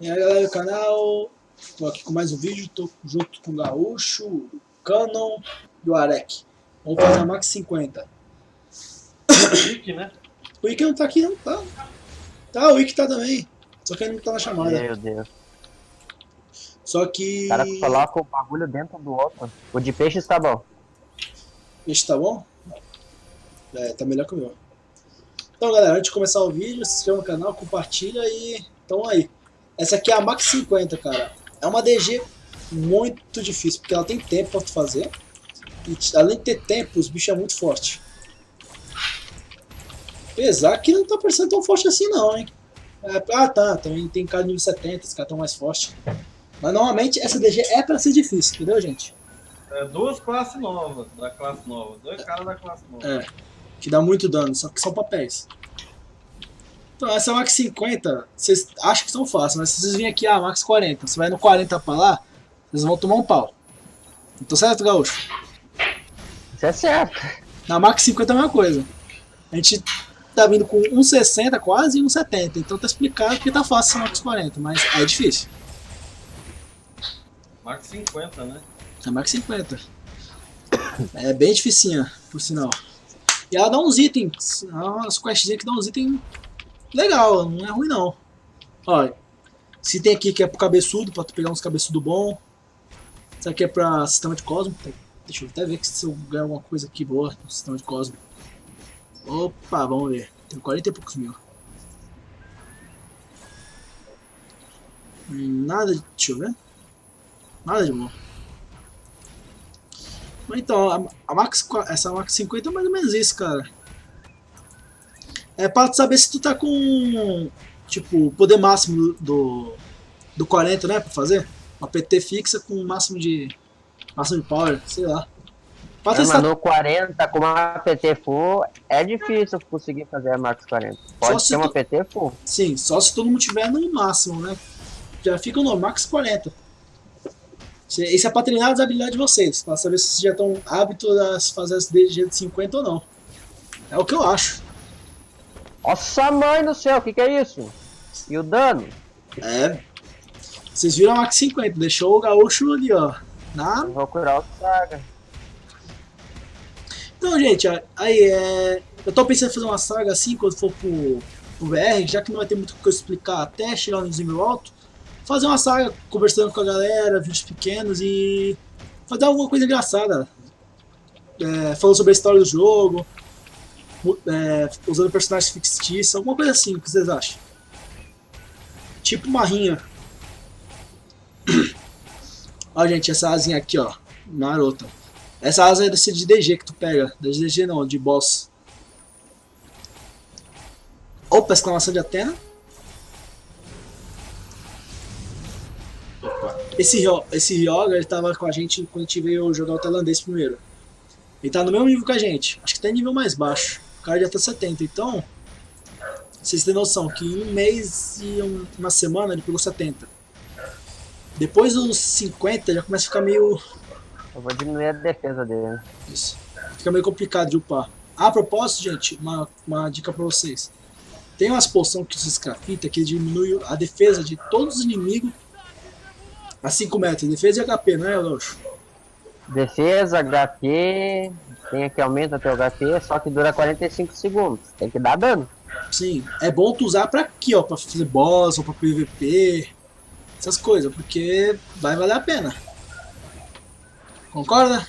E aí galera do canal, tô aqui com mais um vídeo, tô junto com o Gaúcho, o Canon e o Arek. Vamos fazer a Max 50. O Wiki, né? O Ike não tá aqui não, tá? Tá, o Ike tá também, só que ele não tá na chamada. Meu Deus. Só que... O cara coloca o bagulho dentro do outro. O de peixe está bom. Esse tá bom? É, tá melhor que o meu. Então galera, antes de começar o vídeo, se inscreva no canal, compartilha e... Então aí. Essa aqui é a Max 50, cara. É uma DG muito difícil, porque ela tem tempo pra tu fazer. E além de ter tempo, os bichos é muito forte. Apesar que não tá parecendo tão forte assim não, hein. É, ah tá, também tem cara de nível 70, esse cara tão mais forte. Mas normalmente essa DG é pra ser difícil, entendeu gente? É, duas classes novas, da classe nova. Dois caras da classe nova. É, que dá muito dano, só que são papéis. Então, essa Max 50, vocês acham que são fáceis, mas se vocês virem aqui, ah, Max 40, você vai no 40 pra lá, vocês vão tomar um pau. Então certo, Gaúcho? Isso é certo. Na Max 50 é a mesma coisa. A gente tá vindo com 1,60 quase e 1,70, então tá explicado que tá fácil essa Max 40, mas é difícil. Max 50, né? A Max 50. É bem dificinha, por sinal. E ela dá uns itens, umas questzinhas que dá uns itens legal, não é ruim não. Olha, se tem aqui que é pro cabeçudo, pra tu pegar uns cabeçudo bom. Isso aqui é pra sistema de Cosmo. Deixa eu até ver se eu ganho alguma coisa aqui boa no sistema de Cosmo. Opa, vamos ver. Tem 40 e poucos mil. Hum, Nada, de- deixa eu ver. Nada de bom. Então, a, a Max, essa Max 50 é mais ou menos isso, cara. É pra tu saber se tu tá com, tipo, o poder máximo do, do 40, né, pra fazer. Uma PT fixa com o máximo de, máximo de power, sei lá. Pra É, testar, mas no 40, com uma PT full, é difícil conseguir fazer a Max 40. Pode se ter uma tu- PT full. sim, só se todo mundo tiver no máximo, né. Já fica no Max 40. Isso é- pra treinar as habilidades de vocês, pra saber se vocês já estão hábitos a fazer as DG de 50 ou não. É o que eu acho. Nossa mãe do céu, o que, que é isso? E o dano? É. Vocês viram a Max 50, deixou o gaúcho ali, ó. Na... Eu vou curar o saga. Então, gente, ó, aí é. Eu tô pensando em fazer uma saga assim quando for pro, pro VR, já que não vai ter muito o que eu explicar até chegar no nível alto. Fazer uma saga conversando com a galera, vídeos pequenos e. fazer alguma coisa engraçada. É, falando sobre a história do jogo, é, usando personagens fictícios, alguma coisa assim, o que vocês acham? Tipo uma rinha. Ó, gente, essa asinha aqui, ó. Marota. Essa asa é desse de DG que tu pega. De DG não, de boss. Opa, exclamação de Atena. Esse, esse Ryoga, ele tava com a gente quando a gente veio jogar o tailandês primeiro. Ele tá no mesmo nível que a gente. Acho que tá em nível mais baixo. O cara já tá 70, então... Vocês têm noção que em um mês e um- uma semana ele pegou 70. Depois dos 50 já começa a ficar meio Eu vou diminuir a defesa dele. isso. Fica meio complicado de upar. A propósito, gente, uma, uma dica pra vocês. Tem umas poções que vocês crafita que diminui a defesa de todos os inimigos a 5 metros. Defesa e HP, não é, Loxo? Defesa, HP. Tem aqui aumenta teu HP, só que dura 45 segundos. Tem que dar dano. Sim, é bom tu usar pra aqui, ó, pra fazer boss ou pra PVP, essas coisas, porque vai valer a pena. Concorda?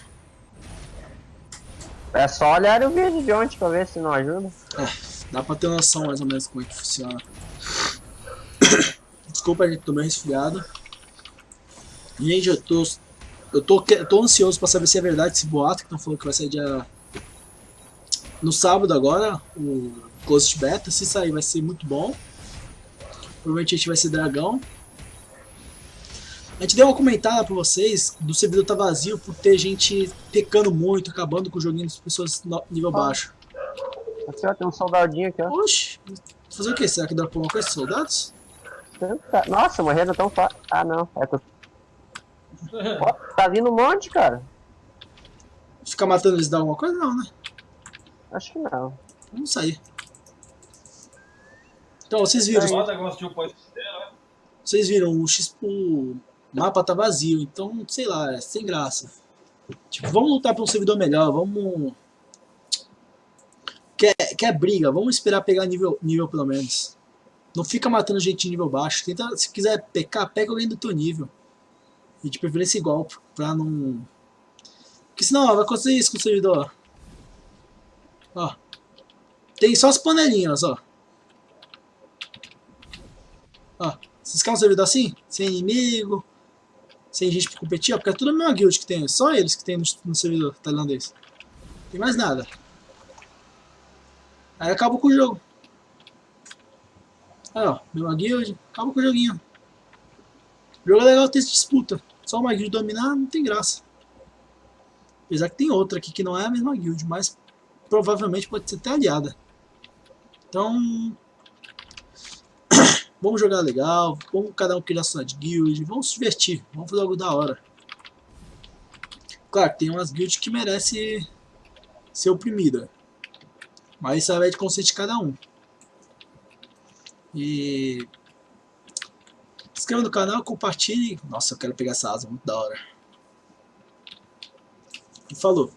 É só olhar o vídeo de ontem pra ver se não ajuda. Dá pra ter noção mais ou menos como é que funciona. Desculpa, gente, tô meio resfriado. Gente, eu tô. Eu tô, tô ansioso pra saber se é verdade esse boato que estão falando que vai sair dia. No sábado agora, o Ghost Beta. Se sair vai ser muito bom. Provavelmente a gente vai ser dragão. A gente deu uma comentada pra vocês do servidor tá vazio por ter gente pecando muito, acabando com o joguinho das pessoas no nível baixo. Aqui ó, tem um soldadinho aqui ó. Oxi, fazer o que? Será que dá pra uma coisa, soldados? Nossa, morreram tão fácil. Ah não, é. Ó, tá vindo um monte, cara. Ficar matando eles dá alguma coisa? Não, né? Acho que não. Vamos sair. Então, vocês viram. Vocês viram, o, X, o mapa tá vazio, então, sei lá, é sem graça. Tipo, vamos lutar pra um servidor melhor, vamos... Quer, quer briga, vamos esperar pegar nível, nível pelo menos. Não fica matando gente de nível baixo. Tenta, se quiser pecar, pega alguém do teu nível. E de preferência igual, pra não... Porque senão ó, vai acontecer isso com o servidor. Ó. Tem só as panelinhas, ó. Ó. Vocês querem um servidor assim? Sem inimigo, sem gente pra competir, ó, porque é tudo a mesma guild que tem. Só eles que tem no, no servidor tailandês. Não tem mais nada. Aí acabou com o jogo. Aí ó, mesma guild, acaba com o joguinho. O jogo é legal ter disputa. Só uma guild dominar não tem graça. Apesar que tem outra aqui que não é a mesma guild, mas provavelmente pode ser até aliada. Então, vamos jogar legal, vamos cada um criar sua guild, vamos se divertir, vamos fazer algo da hora. Claro, tem umas guilds que merecem ser oprimida, mas isso vai de conceito de cada um. E inscreva no canal, compartilhe. Nossa, eu quero pegar essa asa, muito da hora. E falou.